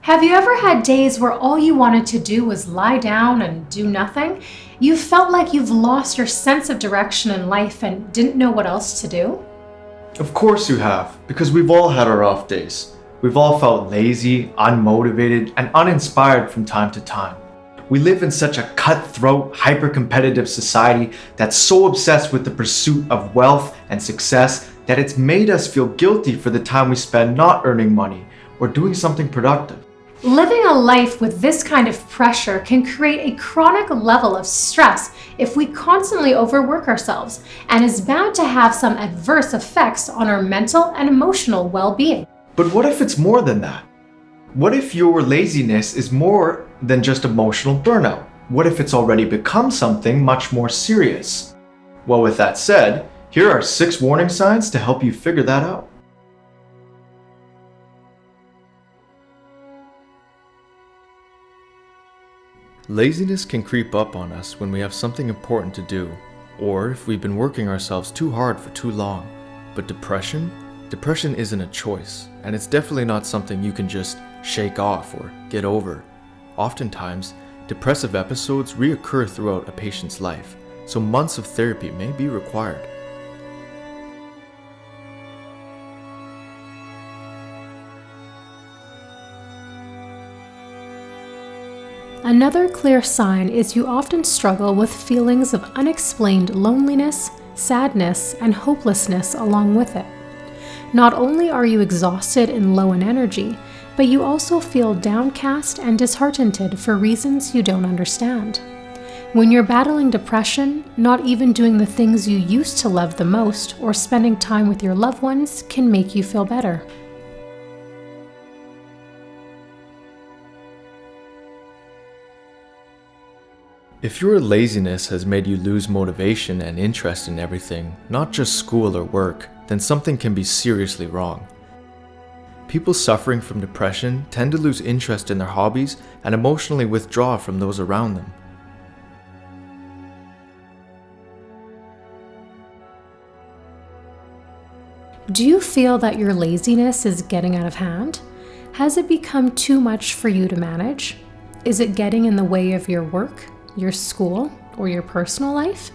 Have you ever had days where all you wanted to do was lie down and do nothing? You felt like you've lost your sense of direction in life and didn't know what else to do? Of course you have, because we've all had our off days. We've all felt lazy, unmotivated, and uninspired from time to time. We live in such a cutthroat, hyper-competitive society that's so obsessed with the pursuit of wealth and success that it's made us feel guilty for the time we spend not earning money or doing something productive. Living a life with this kind of pressure can create a chronic level of stress if we constantly overwork ourselves and is bound to have some adverse effects on our mental and emotional well-being. But what if it's more than that? What if your laziness is more than just emotional burnout? What if it's already become something much more serious? Well, with that said, here are six warning signs to help you figure that out. Laziness can creep up on us when we have something important to do, or if we've been working ourselves too hard for too long. But depression? Depression isn't a choice, and it's definitely not something you can just shake off or get over. Oftentimes, depressive episodes reoccur throughout a patient's life, so months of therapy may be required. Another clear sign is you often struggle with feelings of unexplained loneliness, sadness, and hopelessness along with it. Not only are you exhausted and low in energy, but you also feel downcast and disheartened for reasons you don't understand. When you're battling depression, not even doing the things you used to love the most or spending time with your loved ones can make you feel better. If your laziness has made you lose motivation and interest in everything, not just school or work, then something can be seriously wrong. People suffering from depression tend to lose interest in their hobbies and emotionally withdraw from those around them. Do you feel that your laziness is getting out of hand? Has it become too much for you to manage? Is it getting in the way of your work? your school, or your personal life?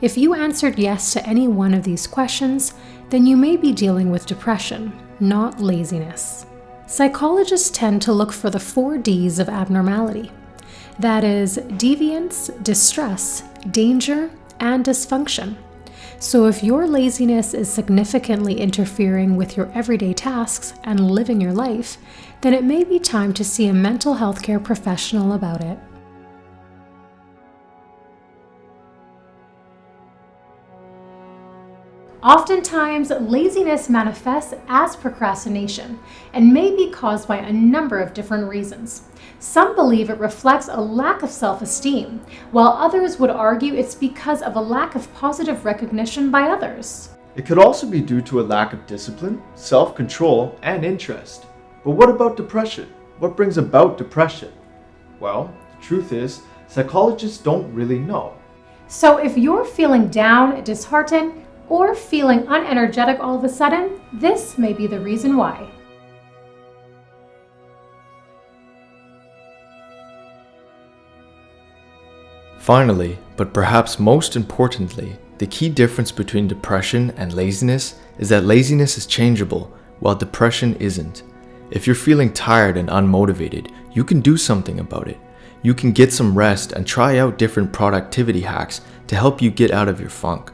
If you answered yes to any one of these questions, then you may be dealing with depression, not laziness. Psychologists tend to look for the four Ds of abnormality. That is, deviance, distress, danger, and dysfunction. So if your laziness is significantly interfering with your everyday tasks and living your life, then it may be time to see a mental health care professional about it. Oftentimes, laziness manifests as procrastination and may be caused by a number of different reasons. Some believe it reflects a lack of self-esteem, while others would argue it's because of a lack of positive recognition by others. It could also be due to a lack of discipline, self-control, and interest. But what about depression? What brings about depression? Well, the truth is, psychologists don't really know. So if you're feeling down, disheartened, or feeling unenergetic all of a sudden, this may be the reason why. Finally, but perhaps most importantly, the key difference between depression and laziness is that laziness is changeable, while depression isn't. If you're feeling tired and unmotivated, you can do something about it. You can get some rest and try out different productivity hacks to help you get out of your funk.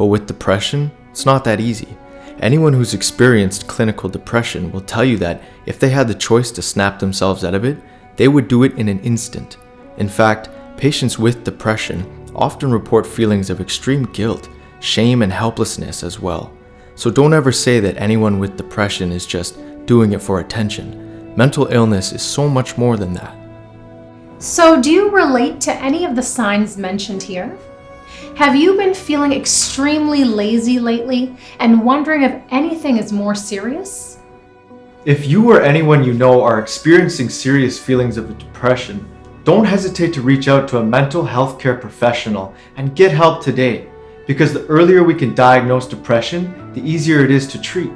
But with depression, it's not that easy. Anyone who's experienced clinical depression will tell you that if they had the choice to snap themselves out of it, they would do it in an instant. In fact, patients with depression often report feelings of extreme guilt, shame, and helplessness as well. So don't ever say that anyone with depression is just doing it for attention. Mental illness is so much more than that. So do you relate to any of the signs mentioned here? Have you been feeling extremely lazy lately and wondering if anything is more serious? If you or anyone you know are experiencing serious feelings of depression, don't hesitate to reach out to a mental health care professional and get help today. Because the earlier we can diagnose depression, the easier it is to treat.